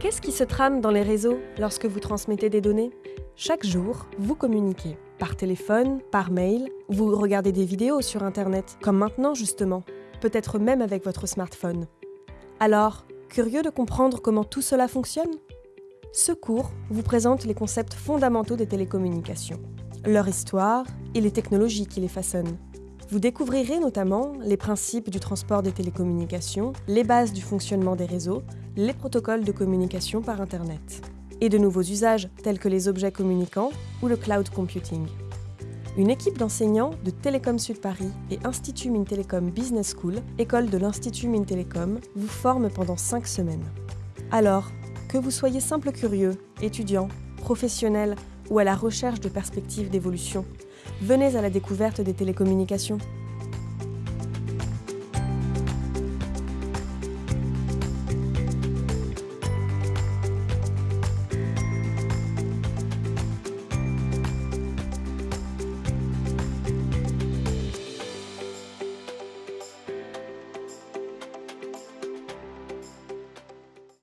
Qu'est-ce qui se trame dans les réseaux lorsque vous transmettez des données? Chaque jour, vous communiquez. Par téléphone, par mail, vous regardez des vidéos sur Internet, comme maintenant justement, peut-être même avec votre smartphone. Alors, curieux de comprendre comment tout cela fonctionne? Ce cours vous présente les concepts fondamentaux des télécommunications, leur histoire et les technologies qui les façonnent. Vous découvrirez notamment les principes du transport des télécommunications, les bases du fonctionnement des réseaux, les protocoles de communication par Internet, et de nouveaux usages tels que les objets communicants ou le cloud computing. Une équipe d'enseignants de Télécom Sud Paris et Institut Mintelecom Business School, école de l'Institut Mintelecom, vous forme pendant 5 semaines. Alors, que vous soyez simple curieux, étudiant, professionnel ou à la recherche de perspectives d'évolution, venez à la découverte des télécommunications.